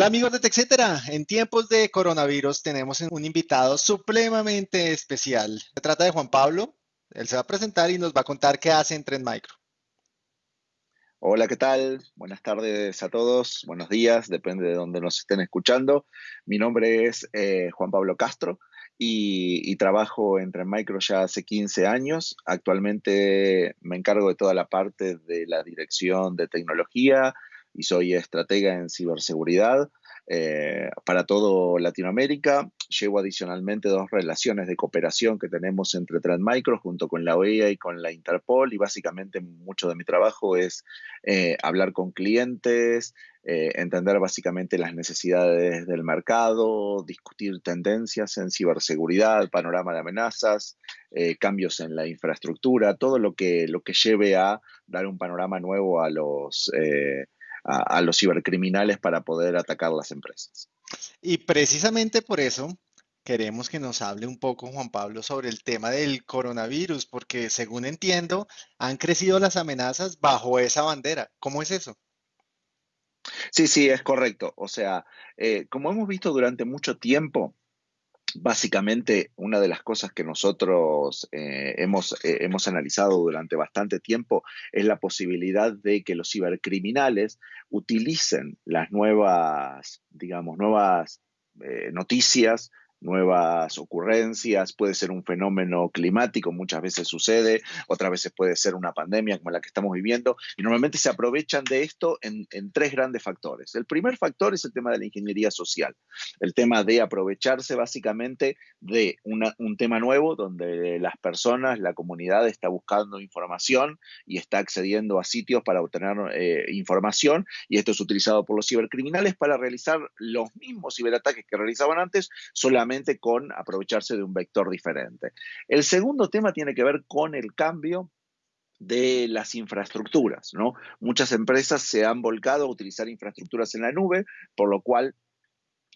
Hola amigos de TechCetera. En tiempos de coronavirus tenemos un invitado supremamente especial. Se trata de Juan Pablo. Él se va a presentar y nos va a contar qué hace en Trend Micro. Hola, ¿qué tal? Buenas tardes a todos, buenos días, depende de dónde nos estén escuchando. Mi nombre es eh, Juan Pablo Castro y, y, trabajo en Trend Micro ya hace 15 años. Actualmente me encargo de toda la parte de la dirección de tecnología, y soy estratega en ciberseguridad eh, para todo Latinoamérica. Llevo adicionalmente dos relaciones de cooperación que tenemos entre Transmicro junto con la OEA y con la Interpol y básicamente mucho de mi trabajo es eh, hablar con clientes, eh, entender básicamente las necesidades del mercado, discutir tendencias en ciberseguridad, panorama de amenazas, cambios en la infraestructura, todo lo que, lo que lleve a dar un panorama nuevo a los a, los cibercriminales para poder atacar las empresas. Y precisamente por eso queremos que nos hable un poco, Juan Pablo, sobre el tema del coronavirus, porque según entiendo, han crecido las amenazas bajo esa bandera. ¿Cómo es eso? Sí, sí, es correcto. O sea, eh, como hemos visto durante mucho tiempo, básicamente una de las cosas que nosotros eh, hemos, eh, hemos analizado durante bastante tiempo es la posibilidad de que los cibercriminales utilicen las nuevas, digamos, nuevas eh, noticias, nuevas ocurrencias, puede ser un fenómeno climático, muchas veces sucede, otras veces puede ser una pandemia como la que estamos viviendo, y normalmente se aprovechan de esto en, tres grandes factores. El primer factor es el tema de la ingeniería social, el tema de aprovecharse básicamente de un tema nuevo donde las personas, la comunidad está buscando información y está accediendo a sitios para obtener eh, información, y esto es utilizado por los cibercriminales para realizar los mismos ciberataques que realizaban antes, solamente con aprovecharse de un vector diferente. El segundo tema tiene que ver con el cambio de las infraestructuras, ¿no? Muchas empresas se han volcado a utilizar infraestructuras en la nube, por lo cual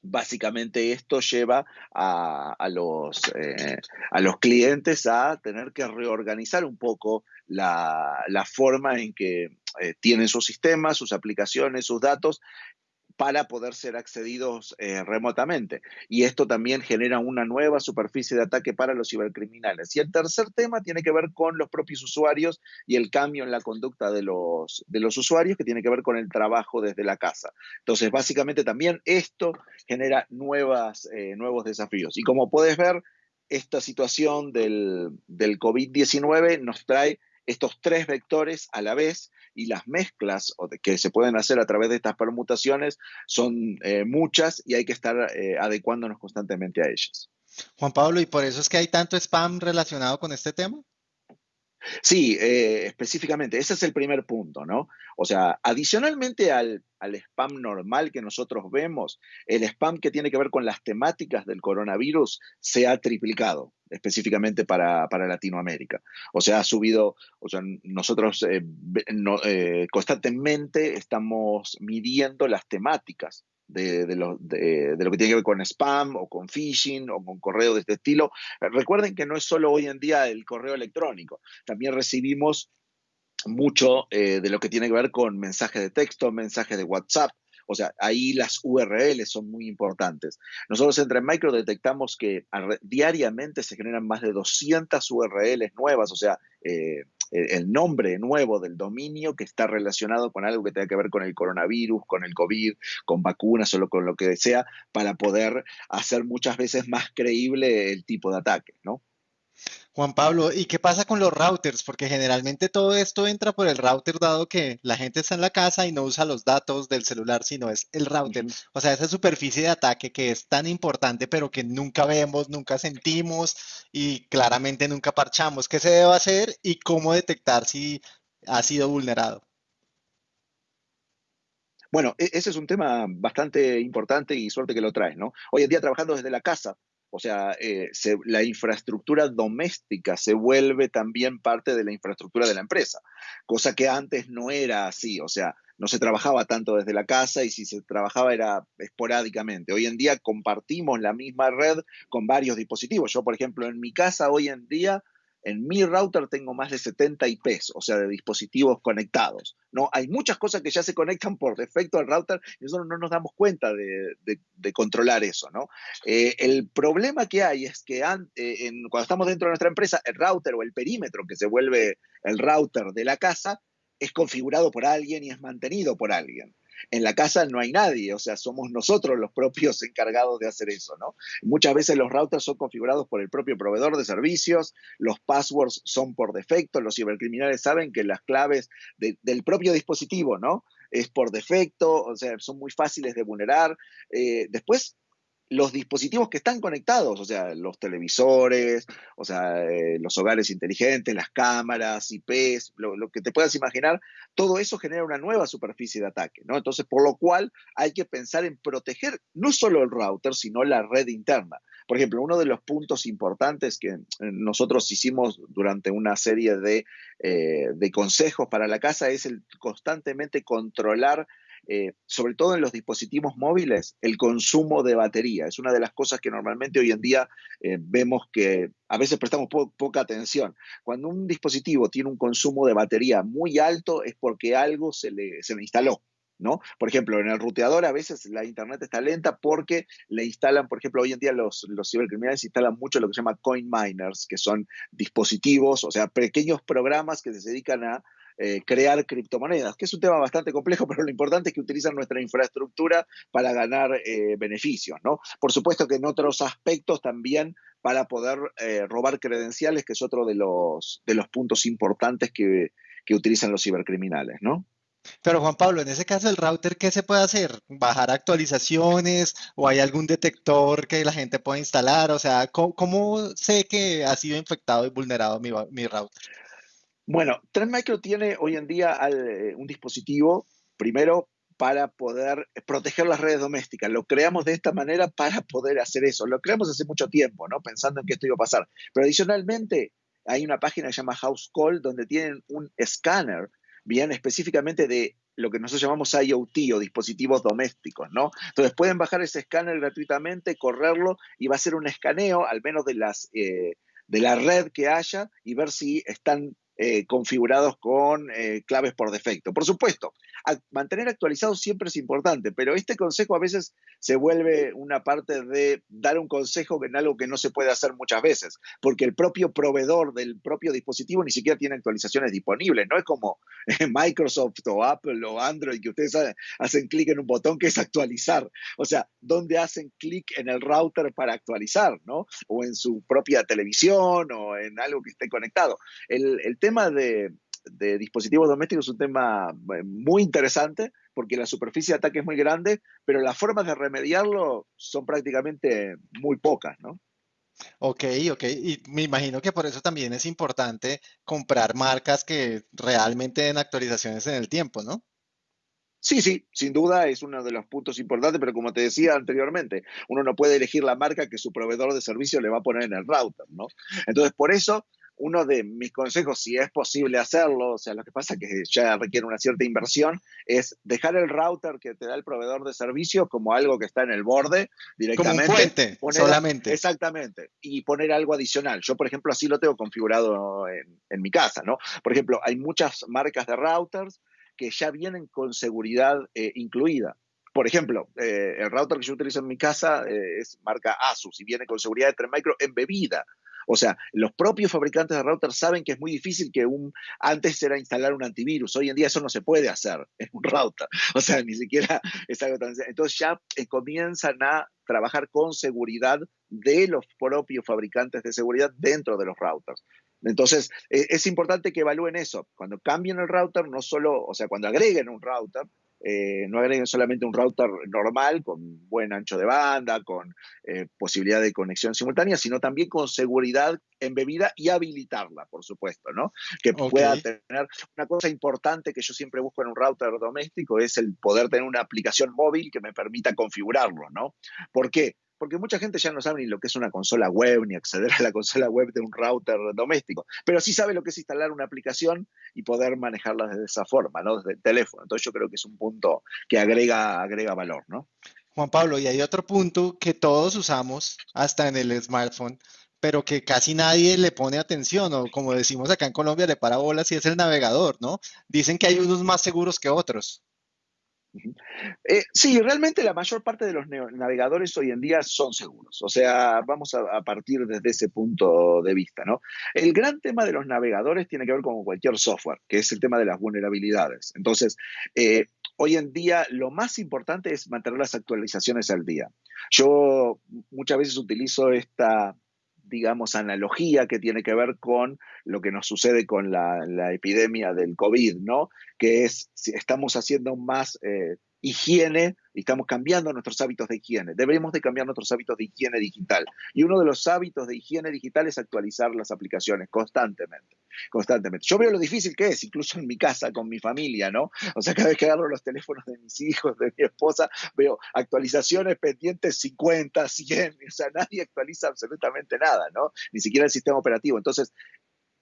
básicamente esto lleva a, los, eh, a los clientes a tener que reorganizar un poco la, forma en que eh, tienen sus sistemas, sus aplicaciones, sus datos para poder ser accedidos eh, remotamente. Y esto también genera una nueva superficie de ataque para los cibercriminales. Y el tercer tema tiene que ver con los propios usuarios y el cambio en la conducta de los, de los usuarios que tiene que ver con el trabajo desde la casa. Entonces, básicamente también esto genera nuevas, eh, nuevos desafíos. Y como puedes ver, esta situación del, del COVID-19 nos trae estos tres vectores a la vez y las mezclas que se pueden hacer a través de estas permutaciones son eh, muchas y hay que estar eh, adecuándonos constantemente a ellas. Juan Pablo, ¿y por eso es que hay tanto spam relacionado con este tema? Sí, eh, específicamente, ese es el primer punto, ¿no? O sea, adicionalmente al, spam normal que nosotros vemos, el spam que tiene que ver con las temáticas del coronavirus se ha triplicado específicamente para, Latinoamérica. O sea, ha subido, o sea, nosotros eh, eh, constantemente estamos midiendo las temáticas de, lo, de, lo, que tiene que ver con spam o con phishing o con correo de este estilo. Recuerden que no es solo hoy en día el correo electrónico, también recibimos mucho eh, de lo que tiene que ver con mensajes de texto, mensajes de WhatsApp. O sea, ahí las URLs son muy importantes. Nosotros entre Micro detectamos que diariamente se generan más de 200 URLs nuevas, o sea, eh, el nombre nuevo del dominio que está relacionado con algo que tenga que ver con el coronavirus, con el COVID, con vacunas o con lo que sea, para poder hacer muchas veces más creíble el tipo de ataque, ¿no? Juan Pablo, ¿y qué pasa con los routers? Porque generalmente todo esto entra por el router dado que la gente está en la casa y no usa los datos del celular, sino es el router. O sea, esa superficie de ataque que es tan importante, pero que nunca vemos, nunca sentimos y claramente nunca parchamos. ¿Qué se debe hacer y cómo detectar si ha sido vulnerado? Bueno, e-, ese es un tema bastante importante y suerte que lo traes, ¿no? Hoy en día trabajando desde la casa, o sea, eh, la infraestructura doméstica se vuelve también parte de la infraestructura de la empresa, cosa que antes no era así, o sea, no se trabajaba tanto desde la casa y si se trabajaba era esporádicamente. Hoy en día compartimos la misma red con varios dispositivos. Yo, por ejemplo, en mi casa hoy en día en mi router tengo más de 70 IPs, o sea, de dispositivos conectados. ¿no? Hay muchas cosas que ya se conectan por defecto al router y nosotros no nos damos cuenta de, controlar eso. ¿no? Eh, el problema que hay es que eh, cuando estamos dentro de nuestra empresa, el router o el perímetro que se vuelve el router de la casa es configurado por alguien y es mantenido por alguien. En la casa no hay nadie, o sea, somos nosotros los propios encargados de hacer eso, ¿no? Muchas veces los routers son configurados por el propio proveedor de servicios, los passwords son por defecto, los cibercriminales saben que las claves del propio dispositivo, ¿no? Es por defecto, o sea, son muy fáciles de vulnerar. Eh, después, los dispositivos que están conectados, o sea, los televisores, o sea, eh, los hogares inteligentes, las cámaras, IPs, lo, que te puedas imaginar, todo eso genera una nueva superficie de ataque, ¿no? Entonces, por lo cual hay que pensar en proteger no solo el router, sino la red interna. Por ejemplo, uno de los puntos importantes que eh, nosotros hicimos durante una serie de, eh, de consejos para la casa es el constantemente controlar eh, sobre todo en los dispositivos móviles, el consumo de batería. Es una de las cosas que normalmente hoy en día eh, vemos que a veces prestamos poca atención. Cuando un dispositivo tiene un consumo de batería muy alto es porque algo se le, se le instaló. ¿No? Por ejemplo, en el ruteador a veces la internet está lenta porque le instalan, por ejemplo, hoy en día los, cibercriminales instalan mucho lo que se llama coin miners, que son dispositivos, o sea, pequeños programas que se dedican a eh, crear criptomonedas, que es un tema bastante complejo, pero lo importante es que utilizan nuestra infraestructura para ganar eh, beneficios, ¿no? Por supuesto que en otros aspectos también para poder eh, robar credenciales, que es otro de los, de los puntos importantes que, que utilizan los cibercriminales, ¿no? Pero Juan Pablo, en ese caso el router, ¿qué se puede hacer? ¿Bajar actualizaciones o hay algún detector que la gente pueda instalar? O sea, ¿cómo, sé que ha sido infectado y vulnerado mi, mi router? Bueno, Trend Micro tiene hoy en día eh, un dispositivo, primero, para poder proteger las redes domésticas. Lo creamos de esta manera para poder hacer eso. Lo creamos hace mucho tiempo, ¿no? Pensando en que esto iba a pasar. Pero adicionalmente, hay una página que se llama House Call donde tienen un escáner, bien específicamente de lo que nosotros llamamos IoT o dispositivos domésticos, ¿no? Entonces pueden bajar ese escáner gratuitamente, correrlo y va a ser un escaneo, al menos de las eh, de la red que haya y ver si están eh, configurados con eh, claves por defecto. Por supuesto, mantener actualizados siempre es importante, pero este consejo a veces se vuelve una parte de dar un consejo en algo que no se puede hacer muchas veces, porque el propio proveedor del propio dispositivo ni siquiera tiene actualizaciones disponibles. No es como Microsoft o Apple o Android que ustedes hacen clic en un botón que es actualizar. O sea, ¿dónde hacen clic en el router para actualizar? ¿no? O en su propia televisión o en algo que esté conectado. El, el tema de, dispositivos domésticos es un tema eh, muy interesante porque la superficie de ataque es muy grande, pero las formas de remediarlo son prácticamente muy pocas, ¿no? Ok, ok. Y me imagino que por eso también es importante comprar marcas que realmente den actualizaciones en el tiempo, ¿no? Sí, sí, sin duda es uno de los puntos importantes, pero como te decía anteriormente, uno no puede elegir la marca que su proveedor de servicio le va a poner en el router, ¿no? Entonces, por eso uno de mis consejos, si es posible hacerlo, o sea, lo que pasa es que ya requiere una cierta inversión, es dejar el router que te da el proveedor de servicio como algo que está en el borde directamente. Como fuente, solamente. Exactamente. Y poner algo adicional. Yo, por ejemplo, así lo tengo configurado en, mi casa, ¿no? Por ejemplo, hay muchas marcas de routers que ya vienen con seguridad eh, incluida. Por ejemplo, eh, el router que yo utilizo en mi casa eh, es marca Asus y viene con seguridad de 3 micro embebida. O sea, los propios fabricantes de routers saben que es muy difícil que un, antes era instalar un antivirus, hoy en día eso no se puede hacer en un router, o sea, ni siquiera es algo tan... Entonces ya eh, comienzan a trabajar con seguridad de los propios fabricantes de seguridad dentro de los routers. Entonces, e, es importante que evalúen eso. Cuando cambien el router, no solo, o sea, cuando agreguen un router, eh, no agreguen solamente un router normal con buen ancho de banda, con eh, posibilidad de conexión simultánea, sino también con seguridad embebida y habilitarla, por supuesto, ¿no? Que pueda tener una cosa importante que yo siempre busco en un router doméstico es el poder tener una aplicación móvil que me permita configurarlo, ¿no? ¿Por qué? Porque mucha gente ya no sabe ni lo que es una consola web, ni acceder a la consola web de un router doméstico, pero sí sabe lo que es instalar una aplicación y poder manejarla de esa forma, ¿no? Desde el teléfono. Entonces yo creo que es un punto que agrega, agrega valor, ¿no? Juan Pablo, y hay otro punto que todos usamos, hasta en el smartphone, pero que casi nadie le pone atención, o como decimos acá en Colombia, le para bolas y es el navegador, ¿no? Dicen que hay unos más seguros que otros. Eh, sí, realmente la mayor parte de los navegadores hoy en día son seguros. O sea, vamos a, partir desde ese punto de vista, ¿no? El gran tema de los navegadores tiene que ver con cualquier software, que es el tema de las vulnerabilidades. Entonces, eh, hoy en día lo más importante es mantener las actualizaciones al día. Yo muchas veces utilizo esta digamos, analogía que tiene que ver con lo que nos sucede con la, epidemia del COVID, ¿no? Que es, si estamos haciendo más eh, higiene y estamos cambiando nuestros hábitos de higiene. Debemos de cambiar nuestros hábitos de higiene digital. Y uno de los hábitos de higiene digital es actualizar las aplicaciones constantemente, constantemente. Yo veo lo difícil que es, incluso en mi casa, con mi familia, ¿no? O sea, cada vez que agarro los teléfonos de mis hijos, de mi esposa, veo actualizaciones pendientes 50, 100, o sea, nadie actualiza absolutamente nada, ¿no? Ni siquiera el sistema operativo. Entonces,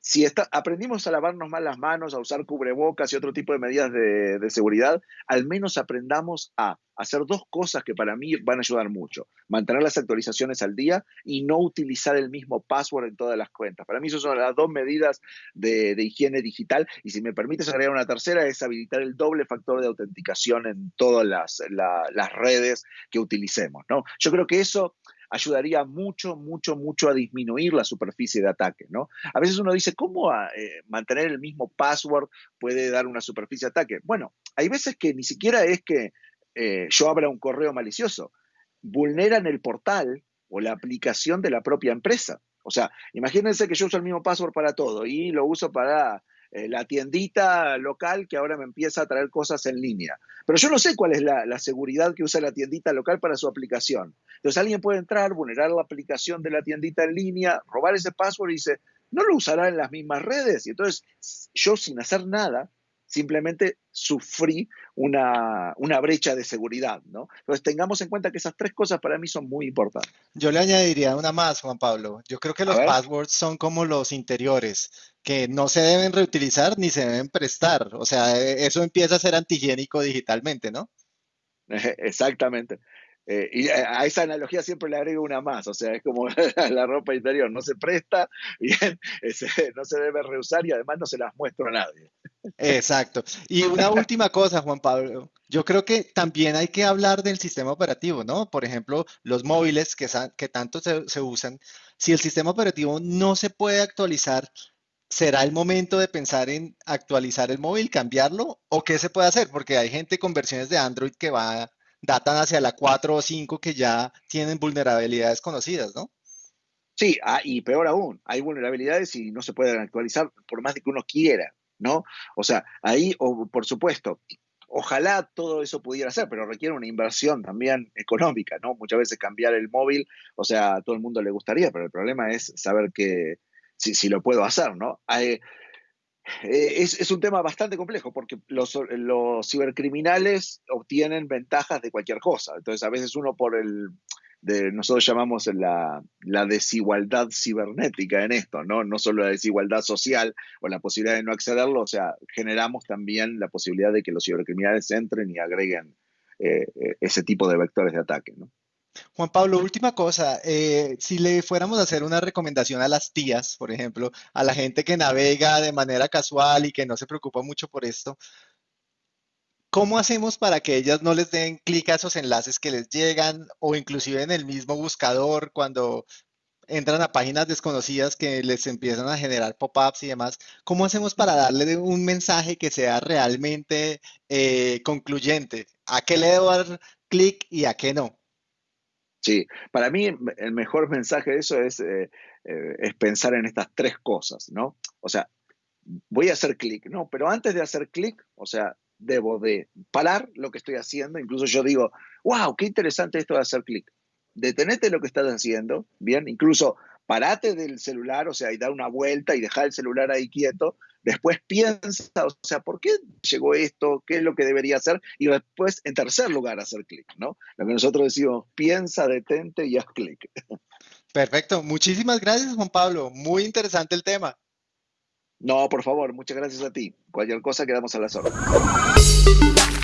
si aprendimos a lavarnos mal las manos, a usar cubrebocas y otro tipo de medidas de, seguridad, al menos aprendamos a hacer dos cosas que para mí van a ayudar mucho. Mantener las actualizaciones al día y no utilizar el mismo password en todas las cuentas. Para mí esas son las dos medidas de, higiene digital. Y si me permites agregar una tercera, es habilitar el doble factor de autenticación en todas las, las redes que utilicemos. ¿no? Yo creo que eso ayudaría mucho, mucho, mucho a disminuir la superficie de ataque, ¿no? A veces uno dice, ¿cómo eh, mantener el mismo password puede dar una superficie de ataque? Bueno, hay veces que ni siquiera es que eh, yo abra un correo malicioso, vulneran el portal o la aplicación de la propia empresa. O sea, imagínense que yo uso el mismo password para todo y lo uso para eh, la tiendita local que ahora me empieza a traer cosas en línea. Pero yo no sé cuál es la, seguridad que usa la tiendita local para su aplicación. Entonces alguien puede entrar, vulnerar la aplicación de la tiendita en línea, robar ese password y dice, no lo usará en las mismas redes. Y entonces yo sin hacer nada, simplemente sufrí una, brecha de seguridad, ¿no? Entonces tengamos en cuenta que esas tres cosas para mí son muy importantes. Yo le añadiría una más, Juan Pablo. Yo creo que los passwords son como los interiores, que no se deben reutilizar ni se deben prestar. O sea, e, eso empieza a ser antihigiénico digitalmente, ¿no? Exactamente. Eh, y a esa analogía siempre le agrego una más, o sea, es como la, ropa interior, no se presta, bien, no se debe reusar y además no se las muestro a nadie. Exacto. Y una última cosa, Juan Pablo, yo creo que también hay que hablar del sistema operativo, ¿no? Por ejemplo, los móviles que, que tanto se, se usan, si el sistema operativo no se puede actualizar, ¿será el momento de pensar en actualizar el móvil, cambiarlo? ¿O qué se puede hacer? Porque hay gente con versiones de Android que va datan hacia la 4 o 5 que ya tienen vulnerabilidades conocidas, ¿no? Sí, ah, y peor aún, hay vulnerabilidades y no se pueden actualizar por más de que uno quiera, ¿no? O sea, ahí, o, por supuesto, ojalá todo eso pudiera ser, pero requiere una inversión también económica, ¿no? Muchas veces cambiar el móvil, o sea, a todo el mundo le gustaría, pero el problema es saber que si, si lo puedo hacer, ¿no? Hay, eh, es, un tema bastante complejo porque los, cibercriminales obtienen ventajas de cualquier cosa. Entonces, a veces uno por el, de, nosotros llamamos la, desigualdad cibernética en esto, ¿no? No solo la desigualdad social o la posibilidad de no accederlo, o sea, generamos también la posibilidad de que los cibercriminales entren y agreguen eh, eh, ese tipo de vectores de ataque, ¿no? Juan Pablo, última cosa, eh, si le fuéramos a hacer una recomendación a las tías, por ejemplo, a la gente que navega de manera casual y que no se preocupa mucho por esto, ¿cómo hacemos para que ellas no les den clic a esos enlaces que les llegan o inclusive en el mismo buscador cuando entran a páginas desconocidas que les empiezan a generar pop-ups y demás? ¿Cómo hacemos para darle un mensaje que sea realmente eh, concluyente? ¿A qué le debo dar clic y a qué no? Sí, para mí el mejor mensaje de eso es, eh, eh, es pensar en estas tres cosas, ¿no? O sea, voy a hacer clic, ¿no? Pero antes de hacer clic, o sea, debo de parar lo que estoy haciendo. Incluso yo digo, wow, qué interesante esto de hacer clic. Detenete lo que estás haciendo, bien, incluso parate del celular, o sea, y dar una vuelta y dejar el celular ahí quieto. Después piensa, o sea, ¿por qué llegó esto? ¿Qué es lo que debería hacer? Y después, en tercer lugar, hacer clic, ¿no? Lo que nosotros decimos, piensa, detente y haz clic. Perfecto. Muchísimas gracias, Juan Pablo. Muy interesante el tema. No, por favor, muchas gracias a ti. Cualquier cosa quedamos a la órdenes.